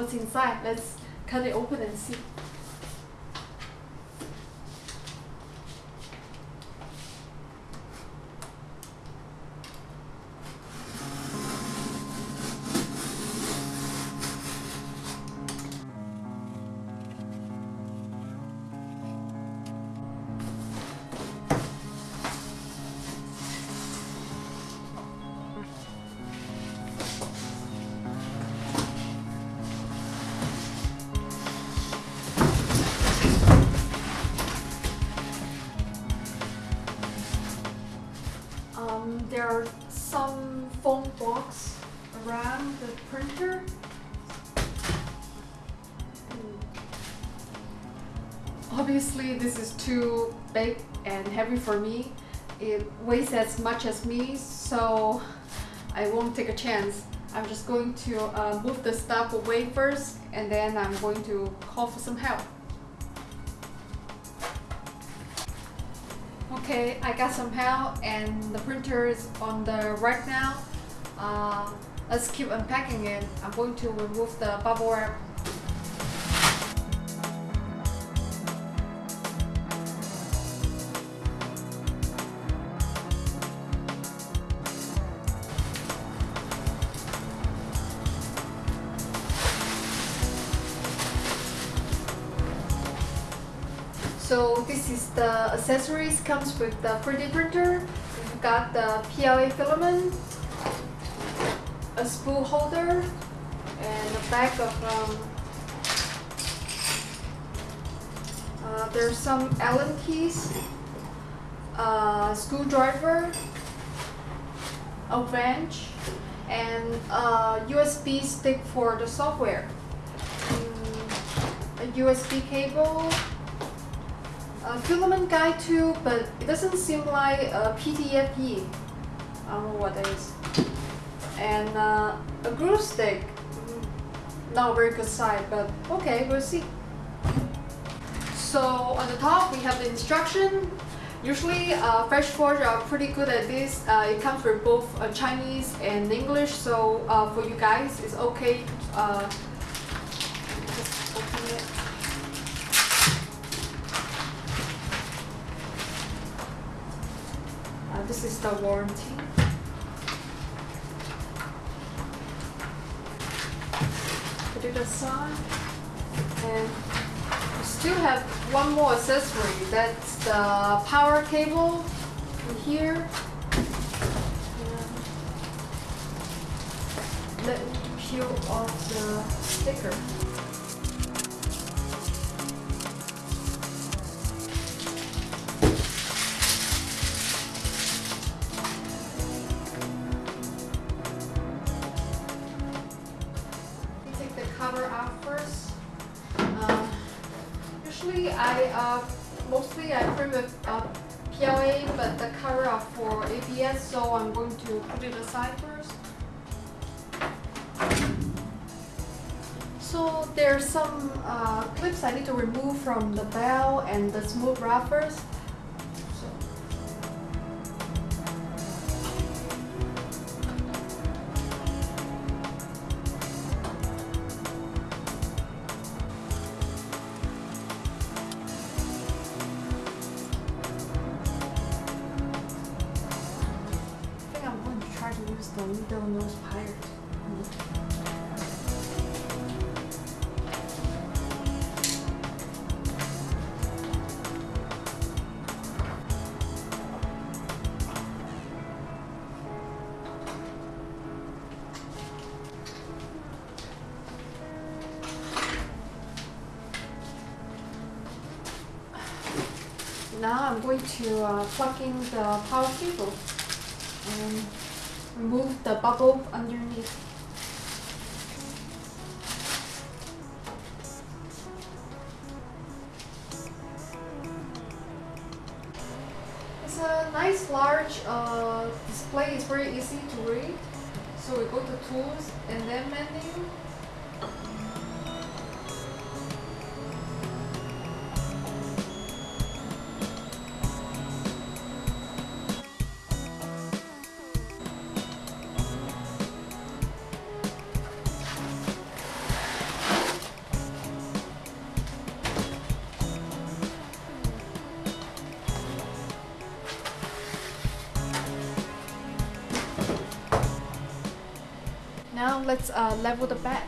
what's inside. Let's cut it open and see. Around the printer. Obviously, this is too big and heavy for me. It weighs as much as me, so I won't take a chance. I'm just going to uh, move the stuff away first, and then I'm going to call for some help. Okay, I got some help and the printer is on the rack now. Uh, let's keep unpacking it. I'm going to remove the bubble wrap. So this is the accessories comes with the 3D printer. We've got the PLA filament, a spool holder, and a bag of um, uh, there's some Allen keys, a screwdriver, a wrench, and a USB stick for the software, mm, a USB cable, a filament guide too, but it doesn't seem like a PTFE. I don't know what that is. And uh, a glue stick. Not very good side, but okay, we'll see. So on the top we have the instruction. Usually uh, FlashForge are pretty good at this. Uh, it comes with both uh, Chinese and English, so uh, for you guys it's okay. Just open it. This is the warranty. Aside. And we still have one more accessory. That's the power cable in here. And let me peel off the sticker. Cover out first. Uh, usually I uh, mostly I print with uh, PLA, but the cover for ABS, so I'm going to put it aside first. So there's some uh, clips I need to remove from the bell and the smooth wrap nose pirate. Now I'm going to uh, plug in the power cable and the bubble underneath. It's a nice large uh, display, it's very easy to read. So we go to tools and then menu. Let's uh, level the bed.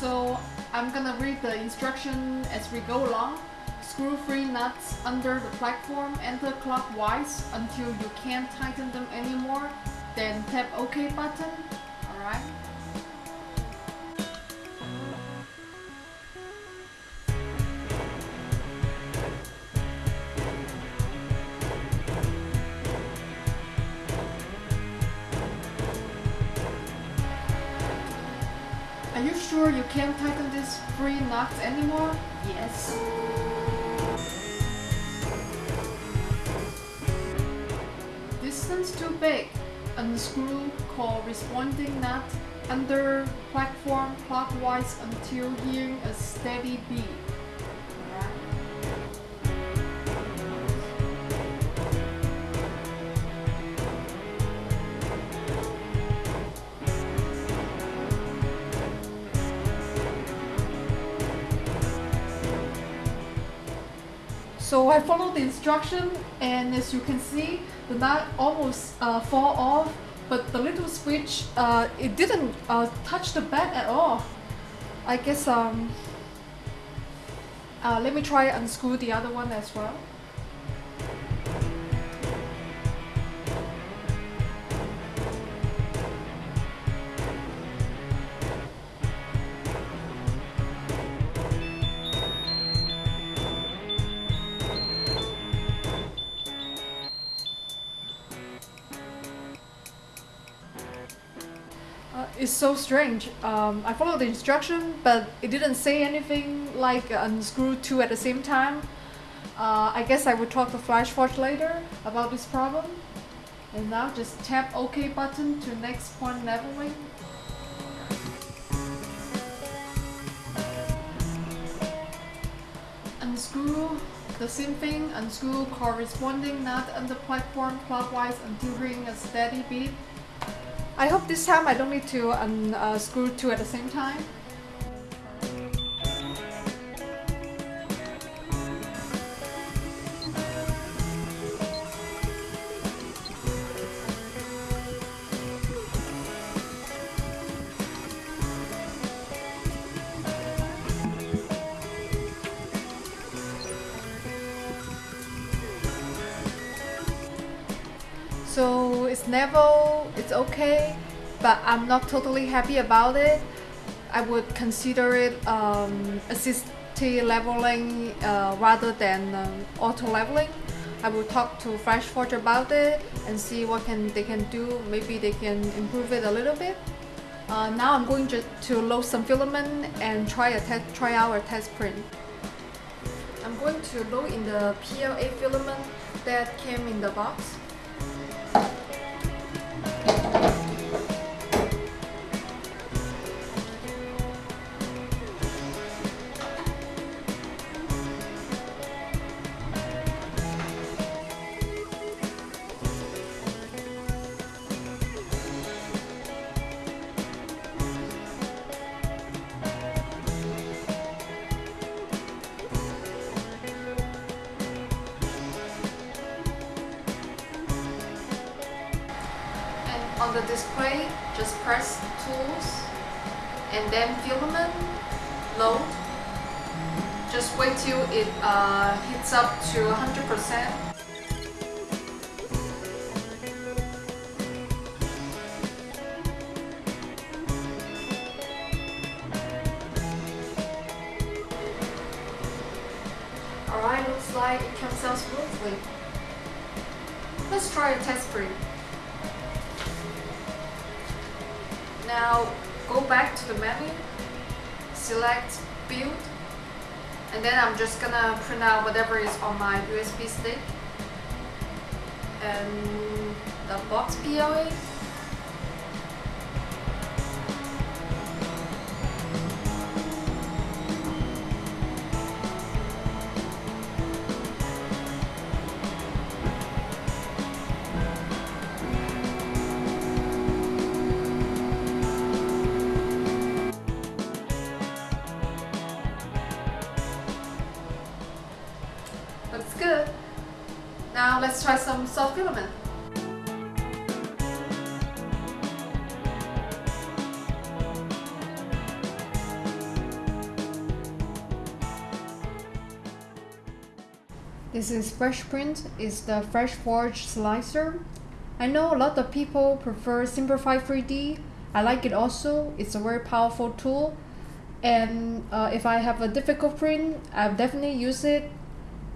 So I'm gonna read the instruction as we go along. Screw three nuts under the platform anti-clockwise until you can't tighten them anymore. Then tap OK button. Are you sure you can't tighten these three nuts anymore? Yes. Distance too big. Unscrew corresponding nut under platform clockwise until hearing a steady beat. So I followed the instruction and as you can see the nut almost uh, fall off but the little switch uh, it didn't uh, touch the bed at all. I guess um, uh, let me try unscrew the other one as well. Uh, it's so strange. Um, I followed the instruction, but it didn't say anything like unscrew two at the same time. Uh, I guess I will talk to FlashForge later about this problem. And now just tap OK button to next point leveling. Unscrew the same thing, unscrew corresponding nut on the platform clockwise until hearing a steady beat. I hope this time I don't need to um, uh, unscrew two at the same time. So it's level, it's okay, but I'm not totally happy about it. I would consider it um, assisted leveling uh, rather than um, auto leveling. I will talk to FlashForge about it and see what can they can do. Maybe they can improve it a little bit. Uh, now I'm going to, to load some filament and try a test, try out a test print. I'm going to load in the PLA filament that came in the box. The display just press tools and then filament load just wait till it uh, hits up to 100% Alright, looks like it comes out smoothly. Let's try a test print. Now go back to the menu, select build, and then I'm just gonna print out whatever is on my USB stick and the box PLA. Now let's try some soft filament. This is FlashPrint, it's the FlashForge slicer. I know a lot of people prefer Simplify 3D. I like it also, it's a very powerful tool. And uh, if I have a difficult print, I'll definitely use it.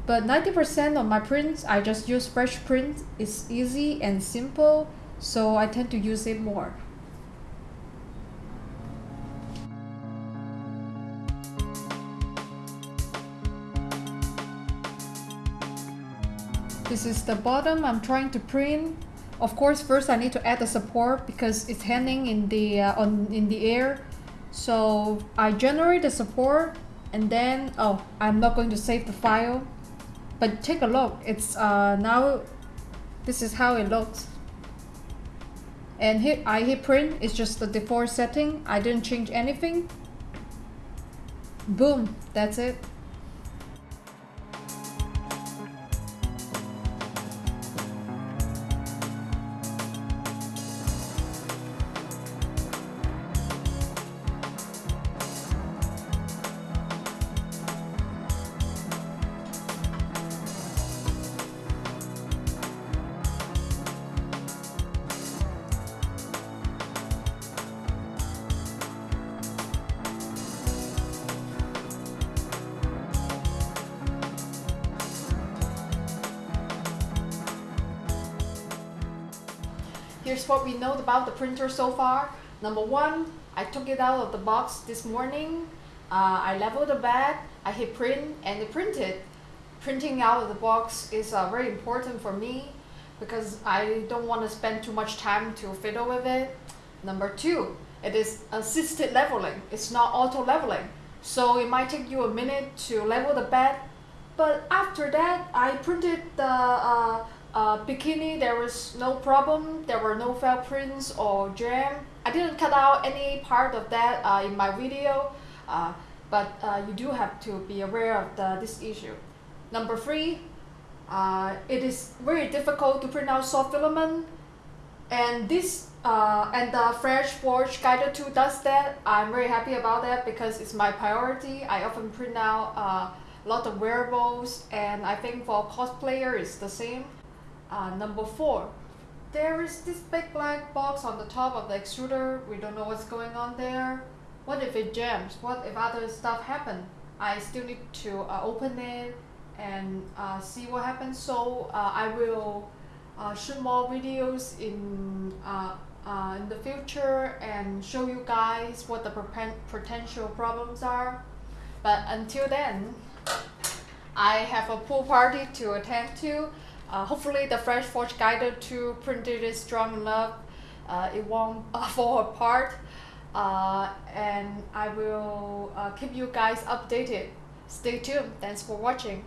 But 90% of my prints, I just use FlashPrint. It's easy and simple, so I tend to use it more. This is the bottom I'm trying to print. Of course, first I need to add the support because it's hanging in the uh, on in the air. So I generate the support and then oh I'm not going to save the file. But take a look. It's uh, now this is how it looks. And I hit print. It's just the default setting. I didn't change anything. Boom. That's it. Here's what we know about the printer so far. Number one, I took it out of the box this morning. Uh, I leveled the bed, I hit print and it printed. Printing out of the box is uh, very important for me because I don't want to spend too much time to fiddle with it. Number two, it is assisted leveling. It's not auto leveling. So it might take you a minute to level the bed. But after that, I printed the uh, uh, bikini, there was no problem. There were no felt prints or jam. I didn't cut out any part of that uh, in my video, uh, but uh, you do have to be aware of the, this issue. Number three, uh, it is very difficult to print out soft filament, and this uh, and the FlashForge Guider 2 does that. I'm very happy about that because it's my priority. I often print out a lot of wearables, and I think for cosplayer it's the same. Uh, number four, there is this big black box on the top of the extruder. We don't know what's going on there. What if it jams? What if other stuff happen? I still need to uh, open it and uh, see what happens. So uh, I will uh, shoot more videos in uh, uh, in the future and show you guys what the potential problems are. But until then, I have a pool party to attend to. Uh, hopefully the FlashForge Guider 2 printed is strong enough. Uh, it won't fall apart. Uh, and I will uh, keep you guys updated. Stay tuned. Thanks for watching.